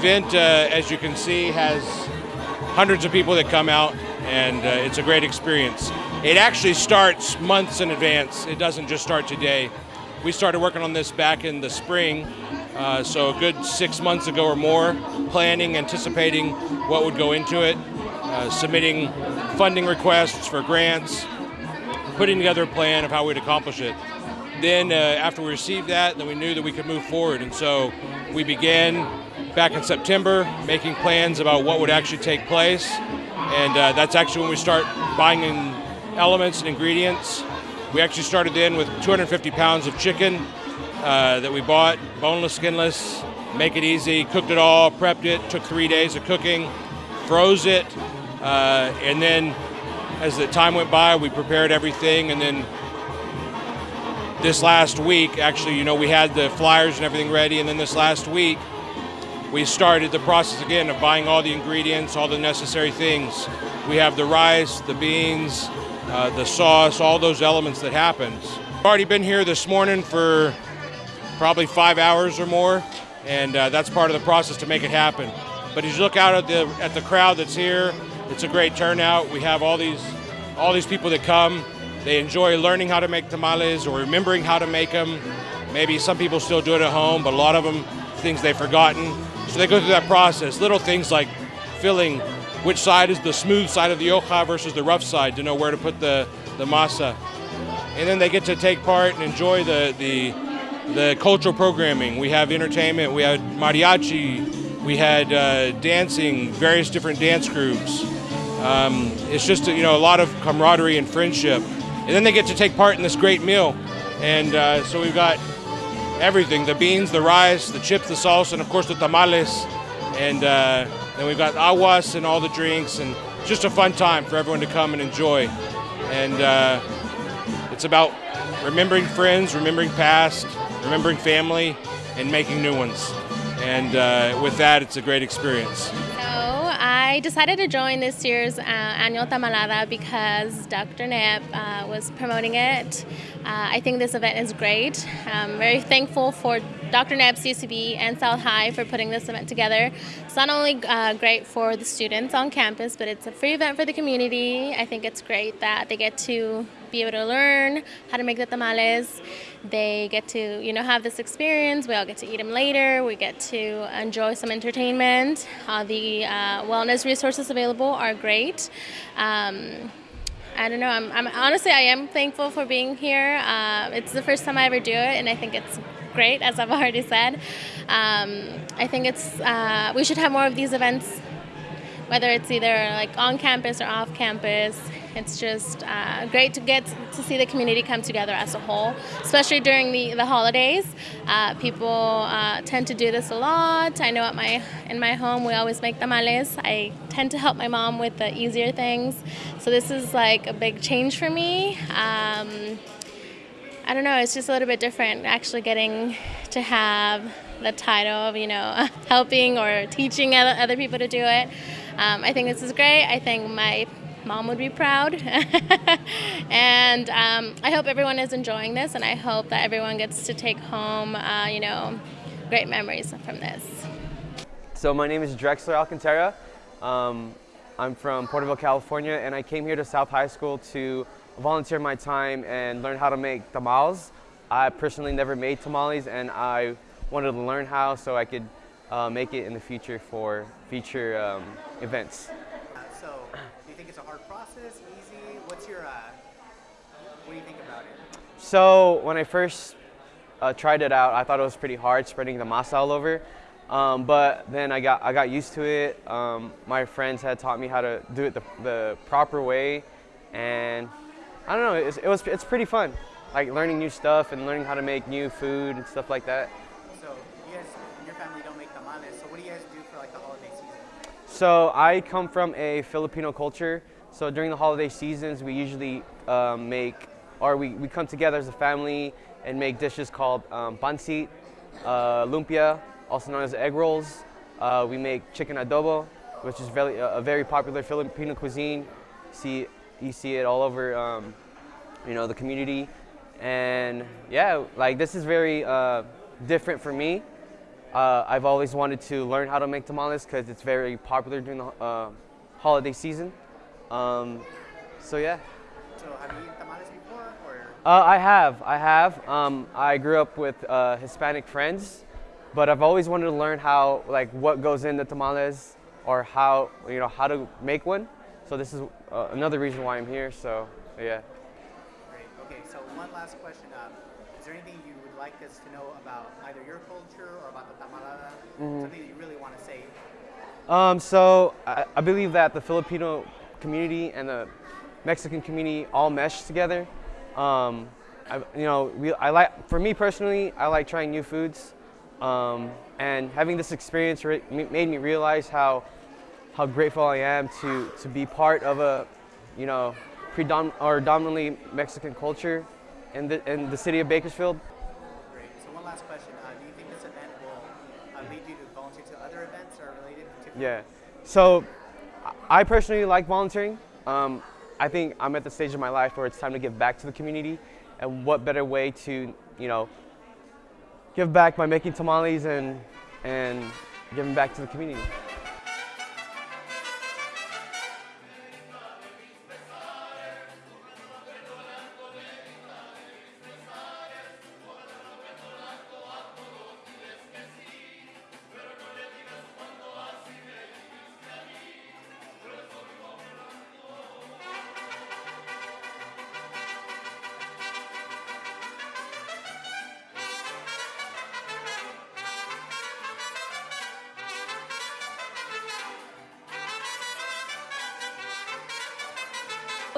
Event, uh, as you can see, has hundreds of people that come out, and uh, it's a great experience. It actually starts months in advance. It doesn't just start today. We started working on this back in the spring, uh, so a good six months ago or more, planning, anticipating what would go into it, uh, submitting funding requests for grants, putting together a plan of how we'd accomplish it. Then, uh, after we received that, then we knew that we could move forward, and so we began back in September making plans about what would actually take place, and uh, that's actually when we start buying in elements and ingredients. We actually started in with 250 pounds of chicken uh, that we bought, boneless, skinless, make it easy, cooked it all, prepped it, took three days of cooking, froze it, uh, and then as the time went by, we prepared everything, and then this last week, actually, you know, we had the flyers and everything ready, and then this last week, we started the process again of buying all the ingredients, all the necessary things. We have the rice, the beans, uh, the sauce, all those elements that happens. I've already been here this morning for probably five hours or more, and uh, that's part of the process to make it happen. But as you look out at the at the crowd that's here, it's a great turnout. We have all these all these people that come. They enjoy learning how to make tamales or remembering how to make them. Maybe some people still do it at home, but a lot of them things they've forgotten. So they go through that process. Little things like filling which side is the smooth side of the hoja versus the rough side to know where to put the, the masa. And then they get to take part and enjoy the, the, the cultural programming. We have entertainment, we had mariachi, we had uh, dancing, various different dance groups. Um, it's just you know a lot of camaraderie and friendship. And then they get to take part in this great meal. And uh, so we've got everything, the beans, the rice, the chips, the salsa, and of course the tamales. And uh, then we've got aguas and all the drinks, and just a fun time for everyone to come and enjoy. And uh, it's about remembering friends, remembering past, remembering family, and making new ones. And uh, with that, it's a great experience. I decided to join this year's uh, annual Tamalada because Dr. Knapp uh, was promoting it. Uh, I think this event is great. I'm very thankful for Dr. Knapp's UCB and South High for putting this event together. It's not only uh, great for the students on campus, but it's a free event for the community. I think it's great that they get to be able to learn how to make the tamales. They get to, you know, have this experience. We all get to eat them later. We get to enjoy some entertainment. The uh, wellness resources available are great. Um, I don't know. I'm, I'm, honestly, I am thankful for being here. Uh, it's the first time I ever do it, and I think it's great, as I've already said. Um, I think it's uh, we should have more of these events, whether it's either like on campus or off campus. It's just uh, great to get to see the community come together as a whole, especially during the, the holidays. Uh, people uh, tend to do this a lot. I know at my in my home we always make tamales. I tend to help my mom with the easier things, so this is like a big change for me. Um, I don't know, it's just a little bit different actually getting to have the title of, you know, helping or teaching other people to do it. Um, I think this is great. I think my mom would be proud. and um, I hope everyone is enjoying this, and I hope that everyone gets to take home, uh, you know, great memories from this. So my name is Drexler Alcantara. Um, I'm from Porterville, California, and I came here to South High School to volunteer my time and learn how to make tamales. I personally never made tamales, and I wanted to learn how so I could uh, make it in the future for future um, events. So when I first uh, tried it out, I thought it was pretty hard spreading the masa all over. Um, but then I got I got used to it. Um, my friends had taught me how to do it the, the proper way, and I don't know. It was, it was it's pretty fun, like learning new stuff and learning how to make new food and stuff like that. So you guys, your family don't make tamales. So what do you guys do for like the holiday season? So I come from a Filipino culture. So during the holiday seasons, we usually um, make or we, we come together as a family and make dishes called um, pancit, uh, lumpia, also known as egg rolls. Uh, we make chicken adobo, which is very, a very popular Filipino cuisine. See, you see it all over, um, you know, the community. And yeah, like this is very uh, different for me. Uh, I've always wanted to learn how to make tamales because it's very popular during the uh, holiday season. Um, so yeah. So have you eaten tamales before, or Uh, I have, I have. Um, I grew up with uh, Hispanic friends, but I've always wanted to learn how, like, what goes into tamales, or how, you know, how to make one. So this is uh, another reason why I'm here. So yeah. great? Okay, so one last question. Um, is there anything you would like us to know about either your culture or about the tamalada? Something that you really want to say? Um, so I, I believe that the Filipino community and the Mexican community all mesh together. Um, I, you know, we, I like, for me personally, I like trying new foods, um, and having this experience made me realize how, how grateful I am to, to be part of a, you know, predom- or dominantly Mexican culture in the, in the city of Bakersfield. Great. So one last question. Uh, do you think this event will uh, lead you to volunteer to other events are related to? Yeah. So I personally like volunteering. Um, I think I'm at the stage of my life where it's time to give back to the community. And what better way to, you know, give back by making tamales and, and giving back to the community.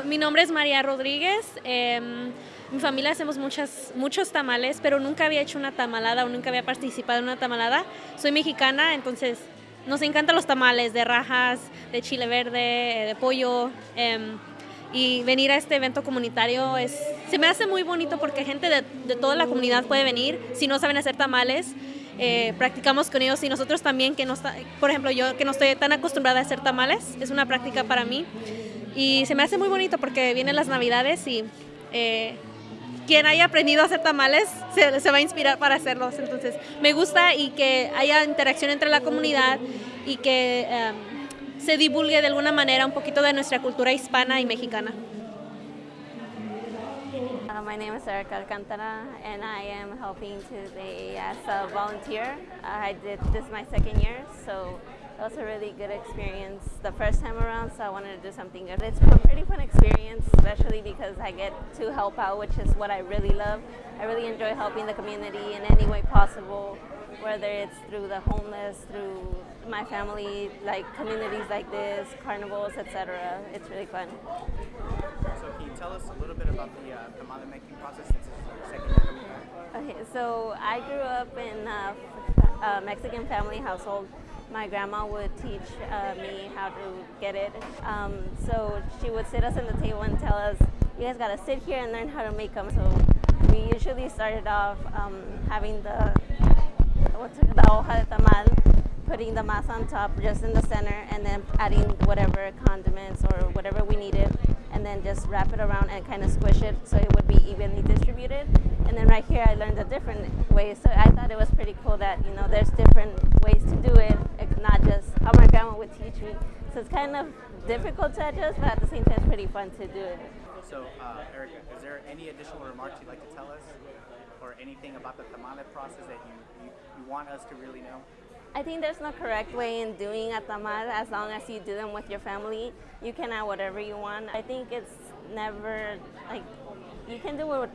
Mi nombre es María Rodríguez. eh, mi familia hacemos muchas, muchos tamales, pero nunca había hecho una tamalada o nunca había participado en una tamalada. Soy mexicana, entonces nos encantan los tamales de rajas, de chile verde, eh, de pollo. em, y venir a este evento comunitario es, se me hace muy bonito porque gente de, de toda la comunidad puede venir. Si no saben hacer tamales, eh, practicamos con ellos y nosotros también, que no está, por ejemplo, yo que no estoy tan acostumbrada a hacer tamales, es una práctica para mí. Y se me hace muy bonito porque vienen las navidades y eh, quien haya aprendido a hacer tamales se, se va a inspirar para hacerlos. Entonces me gusta y que haya interacción entre la comunidad y que em, se divulgue de alguna manera un poquito de nuestra cultura hispana y mexicana. Uh, my name is Erica Alcantara, and I am helping today as a volunteer. I did this my second year, so it was a really good experience the first time around. So I wanted to do something good. It's a pretty fun experience, especially because I get to help out, which is what I really love. I really enjoy helping the community in any way possible, whether it's through the homeless, through my family, like communities like this, carnivals, etc. It's really fun. So can you tell us a little bit about the uh, tamale making process since it's your second year coming back? Okay, so I grew up in a, a Mexican family household. My grandma would teach uh, me how to get it. Um, so she would sit us at the table and tell us, "You guys gotta sit here and learn how to make them." So we usually started off um, having the what's it, the hoja de tamal, putting the masa on top, just in the center, and then adding whatever condiments or whatever we needed, and then just wrap it around and kind of squish it so it would be evenly distributed. And then right here, I learned a different way. So I thought it was pretty cool that you know there's different ways to do it, it's not just how my grandma would teach me. So it's kind of difficult to adjust, but at the same time, it's pretty fun to do it. So, uh, Erica, is there any additional remarks you'd like to tell us, or anything about the tamale process that you, you, you want us to really know? I think there's no correct way in doing a as long as you do them with your family. You can add whatever you want. I think it's never like you can do it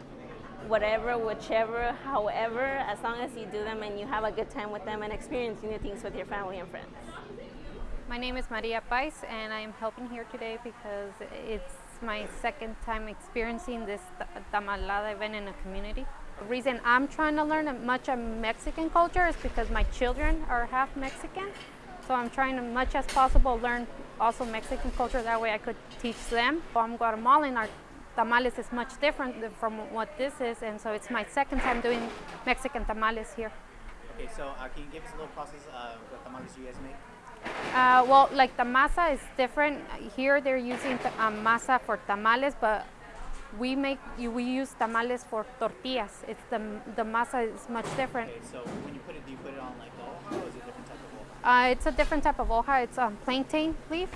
whatever, whichever, however, as long as you do them and you have a good time with them and experience new things with your family and friends. My name is Maria Pais, and I am helping here today because it's my second time experiencing this ta- tamalada event in a community. The reason I'm trying to learn as much of Mexican culture is because my children are half Mexican. So I'm trying to, much as possible, learn also Mexican culture. That way I could teach them. I'm Guatemalan. Our tamales is much different from what this is, and so it's my second time doing Mexican tamales here. Okay, so uh, can you give us a little process of what tamales you guys make? Uh, well, like the masa is different. Here they're using t- um, masa for tamales, but we make we use tamales for tortillas. It's the the masa is much different. Okay, so when you put it, do you put it on like the hoja or is it a different type of hoja? Uh, it's a different type of hoja. It's um, plantain leaf,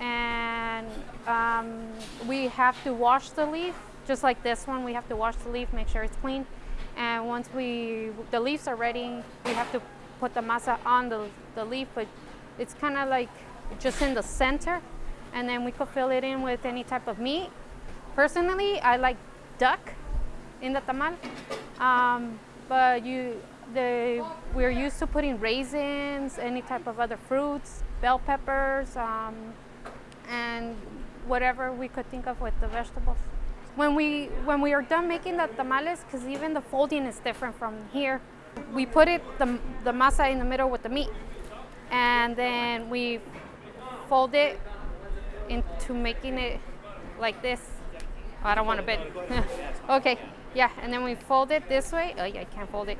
and um, we have to wash the leaf just like this one. We have to wash the leaf, make sure it's clean, and once we the leaves are ready, we have to put the masa on the the leaf. But it's kind of like just in the center, and then we could fill it in with any type of meat. Personally, I like duck in the tamal, um, but you the we're used to putting raisins, any type of other fruits, bell peppers, um, and whatever we could think of with the vegetables. When we when we are done making the tamales, because even the folding is different from here, we put it the the masa in the middle with the meat, and then we fold it into making it like this. I don't want to bend. okay, yeah, and then we fold it this way. Oh, yeah, I can't fold it.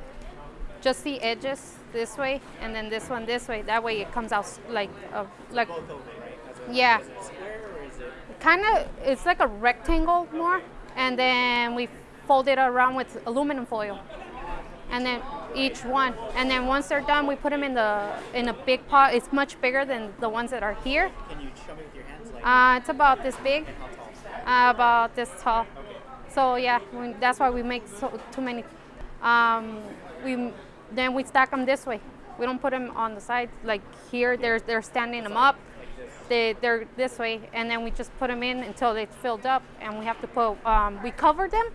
Just the edges this way, and then this one this way. That way it comes out like a, like Both right? Yeah. Is square or is it? kind of. It's like a rectangle more, and then we fold it around with aluminum foil, and then each one, and then once they're done, we put them in the in a big pot. It's much bigger than the ones that are here. Can you show me with your hands like Uh, it's about this big. About this tall. So yeah, we, that's why we make so, too many. Um, we then we stack them this way. We don't put them on the side like here. They're they're standing them up. They they're this way, and then we just put them in until it's filled up, and we have to put um, we cover them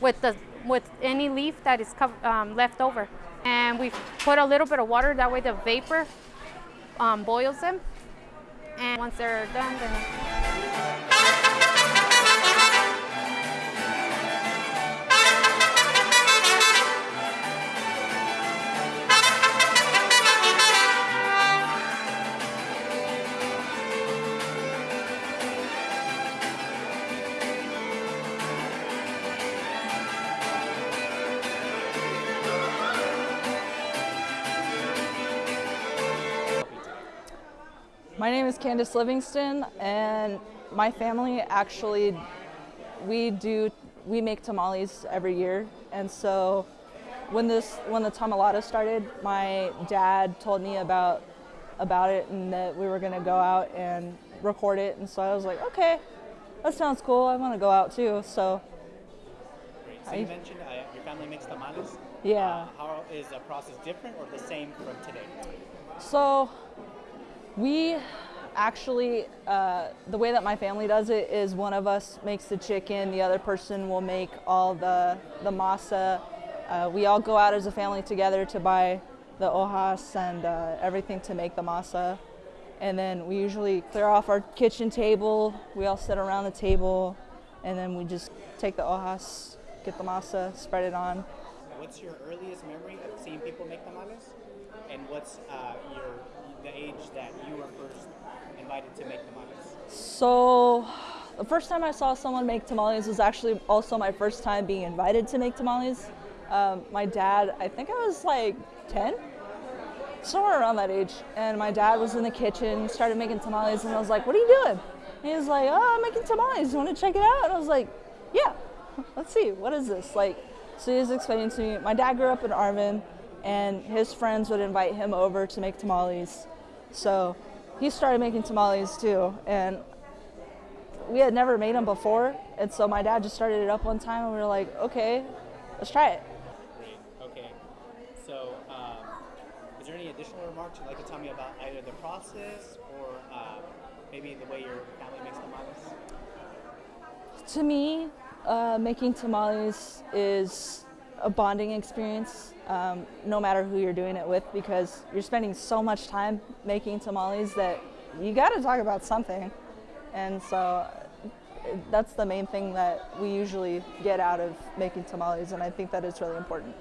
with the with any leaf that is cov- um, left over, and we put a little bit of water. That way the vapor um, boils them, and once they're done, then. My name is Candace Livingston, and my family actually we do we make tamales every year, and so when this when the tamalada started, my dad told me about about it and that we were gonna go out and record it, and so I was like, okay, that sounds cool. I want to go out too. So Great. So you mentioned uh, your family makes tamales. Yeah. Uh, how is the process different or the same from today? So, we actually, uh, the way that my family does it is one of us makes the chicken, the other person will make all the, the masa. Uh, we all go out as a family together to buy the hojas and uh, everything to make the masa. And then we usually clear off our kitchen table. We all sit around the table and then we just take the hojas, get the masa, spread it on. What's your earliest memory of seeing people make tamales? And what's uh, your the age that you were first invited to make tamales? So, the first time I saw someone make tamales was actually also my first time being invited to make tamales. Um, my dad, I think I was like 10, somewhere around that age, and my dad was in the kitchen, started making tamales, and I was like, What are you doing? And he was like, Oh, I'm making tamales. You want to check it out? And I was like, Yeah, let's see, what is this? Like, so he was explaining to me, my dad grew up in Arvin, and his friends would invite him over to make tamales. So he started making tamales too, and we had never made them before, and so my dad just started it up one time, and we were like, okay, let's try it. Great. Okay. So, um, is there any additional remarks you'd like to tell me about either the process or uh, maybe the way your family makes tamales? To me, uh, making tamales is a bonding experience, um, no matter who you're doing it with, because you're spending so much time making tamales that you got to talk about something, and so that's the main thing that we usually get out of making tamales, and I think that is really important.